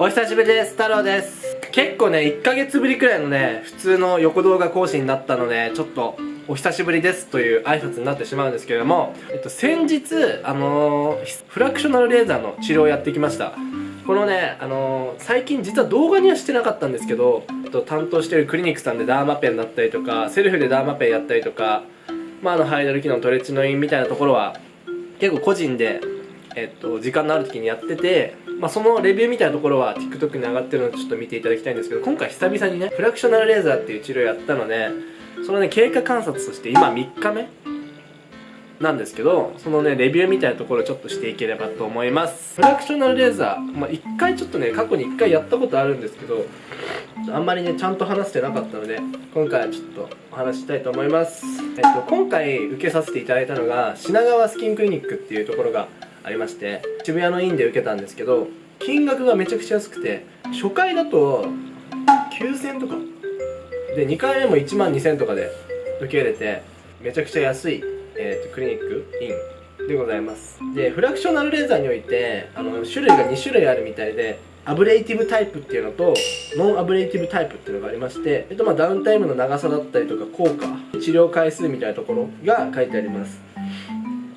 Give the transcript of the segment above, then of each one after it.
お久しぶりです。太郎です。結構ね1ヶ月ぶりくらいのね普通の横動画更新になったのでちょっとお久しぶりですという挨拶になってしまうんですけれども、えっと、先日あのー、フラクショナルレーザーの治療をやってきました。このね、あのー、最近実は動画にはしてなかったんですけど、えっと、担当してるクリニックさんでダーマペンだったりとかセルフでダーマペンやったりとかまあ、あのハイドル機能トレチのインみたいなところは結構個人で、えっと、時間のある時にやっててまあ、そのレビューみたいなところは TikTok に上がってるのでちょっと見ていただきたいんですけど今回久々にねフラクショナルレーザーっていう治療やったのでそのね経過観察として今3日目なんですけどそのねレビューみたいなところをちょっとしていければと思います。フラクショナルレーザー、まあ、1回ちょっとね過去に1回やったことあるんですけどあんまりねちゃんと話してなかったので今回はちょっとお話したいと思います、えっと、今回受けさせていただいたのが品川スキンクリニックっていうところがありまして渋谷の院で受けたんですけど金額がめちゃくちゃ安くて初回だと9000とか。で2回目も1万2000とかで受け入れてめちゃくちゃ安い、えーと、クリニックインでございます。でフラクショナルレーザーにおいてあの種類が2種類あるみたいでアブレイティブタイプっていうのとノンアブレイティブタイプっていうのがありまして、えっと、まあダウンタイムの長さだったりとか効果治療回数みたいなところが書いてあります。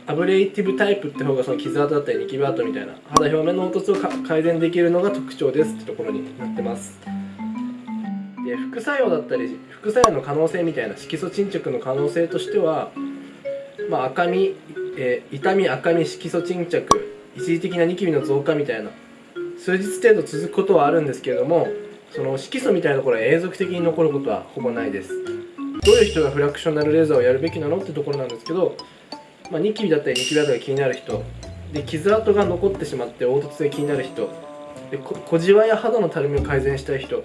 アブレイティブタイプって方がその傷跡だったりニキビ跡みたいな肌表面の凹凸を改善できるのが特徴ですってところになってます。で副作用だったり副作用の可能性みたいな色素沈着の可能性としては、まあ、赤み、えー、痛み赤み色素沈着一時的なニキビの増加みたいな数日程度続くことはあるんですけれどもその色素みたいなところは永続的に残ることはほぼないです。どういう人がフラクショナルレーザーをやるべきなのってところなんですけどまあ、ニキビだったりニキビ跡が気になる人。で傷跡が残ってしまって凹凸が気になる人。で小じわや肌のたるみを改善したい人。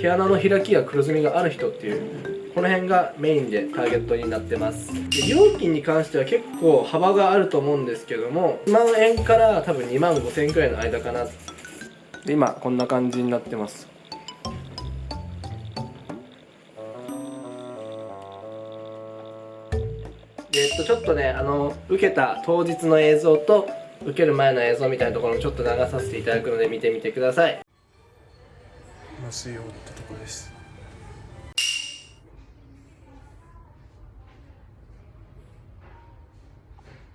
毛穴の開きや黒ずみがある人っていう。この辺がメインでターゲットになってます。で料金に関しては結構幅があると思うんですけども1万円から多分2万5千円くらいの間かな。で今こんな感じになってます。えっとちょっとねあの受けた当日の映像と受ける前の映像みたいなところをちょっと流させていただくので見てみてください。ったところです。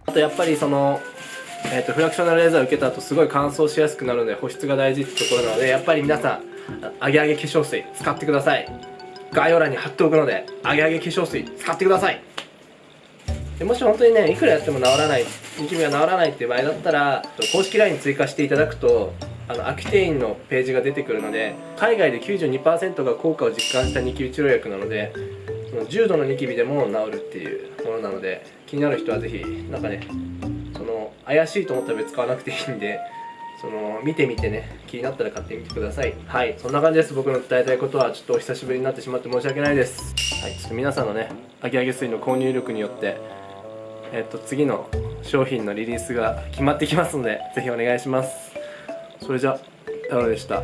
あとやっぱりそのえーと、フラクショナルレーザーを受けた後すごい乾燥しやすくなるので保湿が大事ってところなのでやっぱり皆さんアゲアゲ化粧水使ってください。概要欄に貼っておくのでアゲアゲ化粧水使ってくださいでもし本当にねいくらやっても治らないニキビが治らないっていう場合だったら公式 LINE 追加していただくとあのアキテインのページが出てくるので海外で92%が効果を実感したニキビ治療薬なので重度のニキビでも治るっていうものなので気になる人はぜひなんかねその怪しいと思ったら別に使わなくていいんでその見てみてね気になったら買ってみてください。はいそんな感じです。僕の伝えたいことはちょっとお久しぶりになってしまって申し訳ないです。はいちょっと皆さんのねアゲアゲ水の購入力によってえっと、次の商品のリリースが決まってきますので、ぜひお願いします。それじゃ、太郎でした。